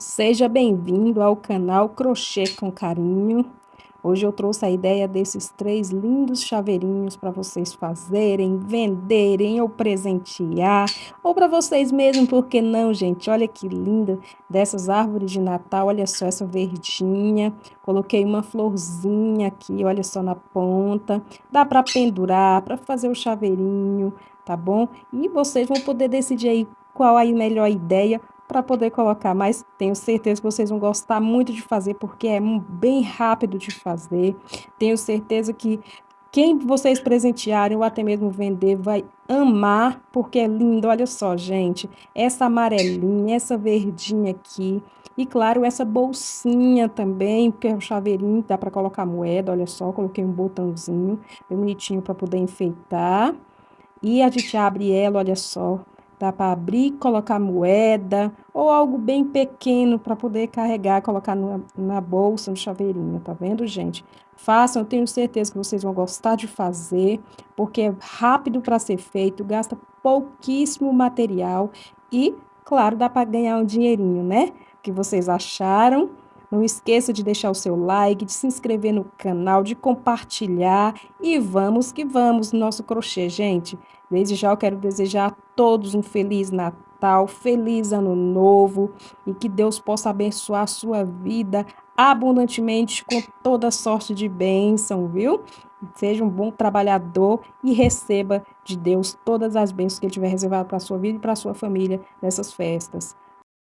Seja bem-vindo ao canal Crochê com Carinho. Hoje eu trouxe a ideia desses três lindos chaveirinhos para vocês fazerem, venderem ou presentear, ou para vocês mesmos, por que não, gente? Olha que linda dessas árvores de Natal, olha só essa verdinha. Coloquei uma florzinha aqui, olha só na ponta. Dá para pendurar, para fazer o chaveirinho, tá bom? E vocês vão poder decidir aí qual a melhor ideia para poder colocar, mas tenho certeza que vocês vão gostar muito de fazer, porque é bem rápido de fazer. Tenho certeza que quem vocês presentearem ou até mesmo vender vai amar, porque é lindo. Olha só, gente, essa amarelinha, essa verdinha aqui. E claro, essa bolsinha também, porque é um chaveirinho, dá para colocar moeda, olha só, coloquei um botãozinho bem bonitinho para poder enfeitar. E a gente abre ela, olha só, Dá para abrir, colocar moeda ou algo bem pequeno para poder carregar, colocar na, na bolsa, no chaveirinho, tá vendo, gente? Façam, eu tenho certeza que vocês vão gostar de fazer, porque é rápido para ser feito, gasta pouquíssimo material e, claro, dá para ganhar um dinheirinho, né? O que vocês acharam? Não esqueça de deixar o seu like, de se inscrever no canal, de compartilhar e vamos que vamos no nosso crochê, gente. Desde já eu quero desejar a todos um feliz Natal, feliz Ano Novo e que Deus possa abençoar a sua vida abundantemente com toda sorte de bênção, viu? Seja um bom trabalhador e receba de Deus todas as bênçãos que Ele tiver reservado para a sua vida e para a sua família nessas festas.